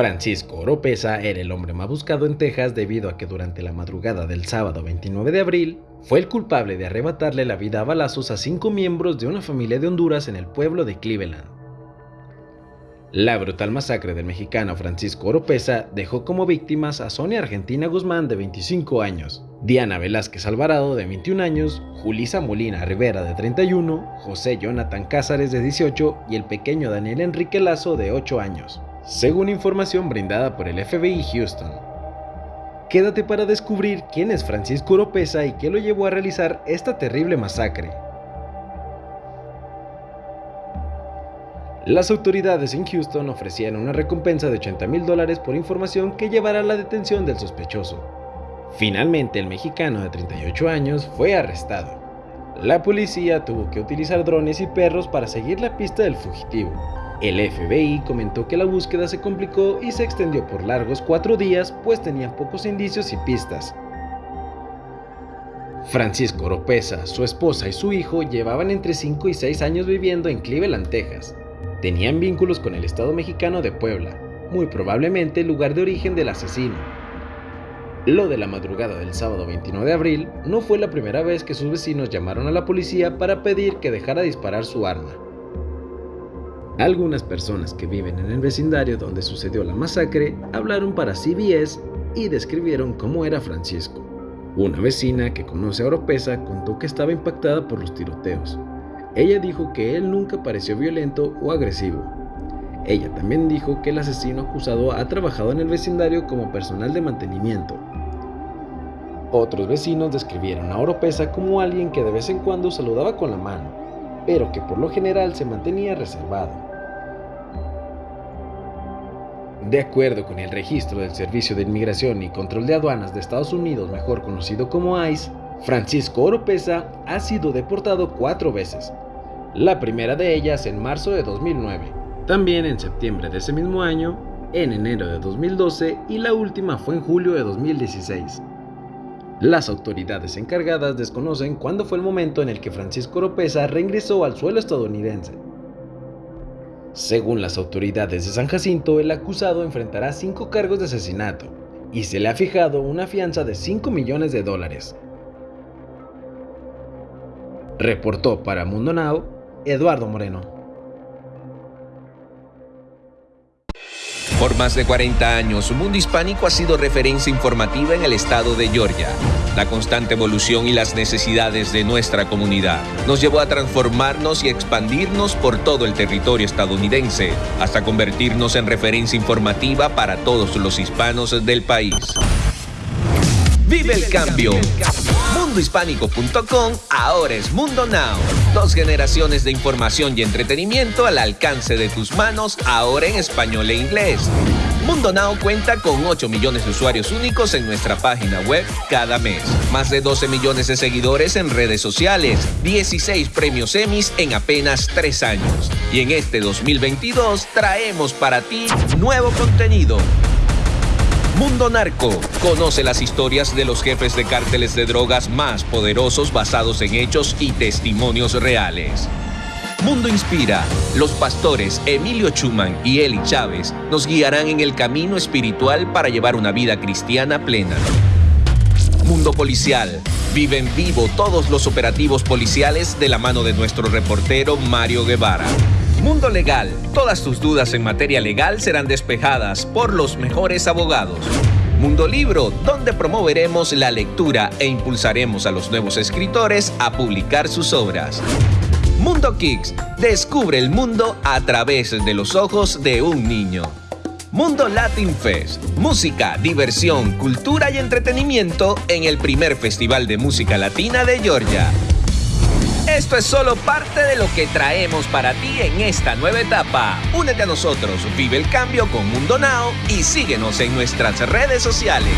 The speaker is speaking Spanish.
Francisco Oropesa era el hombre más buscado en Texas debido a que durante la madrugada del sábado 29 de abril fue el culpable de arrebatarle la vida a balazos a cinco miembros de una familia de Honduras en el pueblo de Cleveland. La brutal masacre del mexicano Francisco Oropesa dejó como víctimas a Sonia Argentina Guzmán de 25 años, Diana Velázquez Alvarado de 21 años, Julisa Molina Rivera de 31, José Jonathan Cázares de 18 y el pequeño Daniel Enrique Lazo de 8 años según información brindada por el FBI Houston. Quédate para descubrir quién es Francisco Oropesa y qué lo llevó a realizar esta terrible masacre. Las autoridades en Houston ofrecían una recompensa de 80 mil dólares por información que llevara a la detención del sospechoso. Finalmente, el mexicano de 38 años fue arrestado. La policía tuvo que utilizar drones y perros para seguir la pista del fugitivo, el FBI comentó que la búsqueda se complicó y se extendió por largos cuatro días pues tenían pocos indicios y pistas. Francisco Oropesa, su esposa y su hijo llevaban entre 5 y 6 años viviendo en Cleveland, Texas. Tenían vínculos con el Estado mexicano de Puebla, muy probablemente el lugar de origen del asesino. Lo de la madrugada del sábado 29 de abril no fue la primera vez que sus vecinos llamaron a la policía para pedir que dejara disparar su arma. Algunas personas que viven en el vecindario donde sucedió la masacre hablaron para CBS y describieron cómo era Francisco. Una vecina que conoce a Oropesa contó que estaba impactada por los tiroteos. Ella dijo que él nunca pareció violento o agresivo. Ella también dijo que el asesino acusado ha trabajado en el vecindario como personal de mantenimiento. Otros vecinos describieron a Oropesa como alguien que de vez en cuando saludaba con la mano, pero que por lo general se mantenía reservado. De acuerdo con el registro del Servicio de Inmigración y Control de Aduanas de Estados Unidos, mejor conocido como ICE, Francisco Oropesa ha sido deportado cuatro veces. La primera de ellas en marzo de 2009, también en septiembre de ese mismo año, en enero de 2012 y la última fue en julio de 2016. Las autoridades encargadas desconocen cuándo fue el momento en el que Francisco Oropesa reingresó al suelo estadounidense. Según las autoridades de San Jacinto, el acusado enfrentará cinco cargos de asesinato y se le ha fijado una fianza de 5 millones de dólares. Reportó para Mundo Now Eduardo Moreno. Por más de 40 años, Mundo Hispánico ha sido referencia informativa en el estado de Georgia. La constante evolución y las necesidades de nuestra comunidad nos llevó a transformarnos y expandirnos por todo el territorio estadounidense, hasta convertirnos en referencia informativa para todos los hispanos del país. ¡Vive el cambio! Mundohispánico.com ahora es Mundo Now. Dos generaciones de información y entretenimiento al alcance de tus manos, ahora en español e inglés. Mundo Now cuenta con 8 millones de usuarios únicos en nuestra página web cada mes. Más de 12 millones de seguidores en redes sociales. 16 premios Emmys en apenas 3 años. Y en este 2022 traemos para ti nuevo contenido Mundo Narco. Conoce las historias de los jefes de cárteles de drogas más poderosos basados en hechos y testimonios reales. Mundo Inspira. Los pastores Emilio Chuman y Eli Chávez nos guiarán en el camino espiritual para llevar una vida cristiana plena. Mundo Policial. Vive en vivo todos los operativos policiales de la mano de nuestro reportero Mario Guevara. Mundo Legal. Todas tus dudas en materia legal serán despejadas por los mejores abogados. Mundo Libro, donde promoveremos la lectura e impulsaremos a los nuevos escritores a publicar sus obras. Mundo Kicks, descubre el mundo a través de los ojos de un niño. Mundo Latin Fest, música, diversión, cultura y entretenimiento en el primer festival de música latina de Georgia. Esto es solo parte de lo que traemos para ti en esta nueva etapa. Únete a nosotros, vive el cambio con Mundo Now y síguenos en nuestras redes sociales.